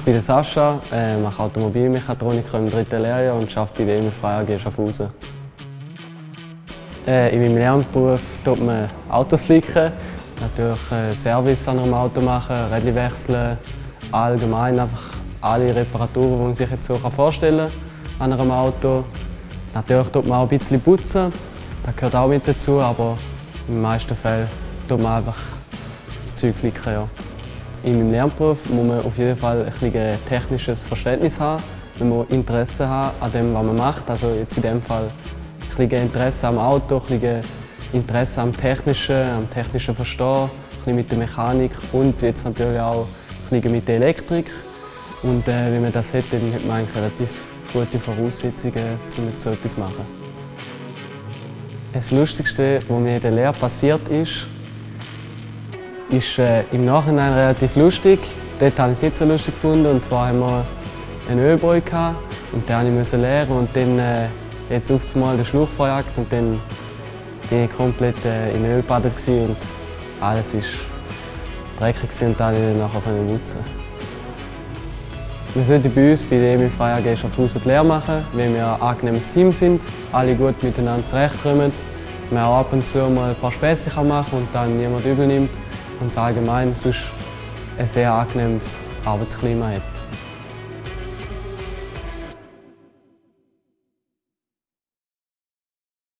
bin Sascha, äh, mache Automobilmechatroniker im dritten Lehrjahr und arbeite bei der EMI Freie AG Schaffhausen. Äh, in meinem Lernberuf tut man Autos flicken, natürlich äh, Service an einem Auto machen, Rädchen wechseln, allgemein einfach alle Reparaturen, die man sich jetzt so vorstellen kann an einem Auto. Natürlich tut man auch ein bisschen putzen, das gehört auch mit dazu, aber in den meisten Fällen tut man einfach das Zeug flicken. Ja. In meinem Lernberuf muss man auf jeden Fall ein technisches Verständnis haben. Man muss Interesse haben an dem, was man macht. Also jetzt in dem Fall ein Interesse am Auto, ein Interesse am Technischen, am technischen Verstehen, ein mit der Mechanik und jetzt natürlich auch ein mit der Elektrik. Und äh, wenn man das hat, dann hat man eigentlich relativ gute Voraussetzungen, um so etwas zu machen. Das Lustigste, was mir in der Lehre passiert ist, ist äh, im Nachhinein relativ lustig. Dort habe ich es nicht so lustig gefunden. Und zwar haben wir einen Ölbräu und den musste ich leeren und dann äh, jetzt auf einmal den Schluch verjagt und dann bin ich komplett äh, in Öl gebadet und alles war dreckig und dann konnte ich nachher putzen. Wir sollten bei uns bei der EMI AG Schaffhausen die Lehre machen, weil wir ein angenehmes Team sind, alle gut miteinander zurechtkommen, man auch ab und zu mal ein paar Späße machen und dann niemand übel nimmt und allgemein sonst ein sehr angenehmes Arbeitsklima hat.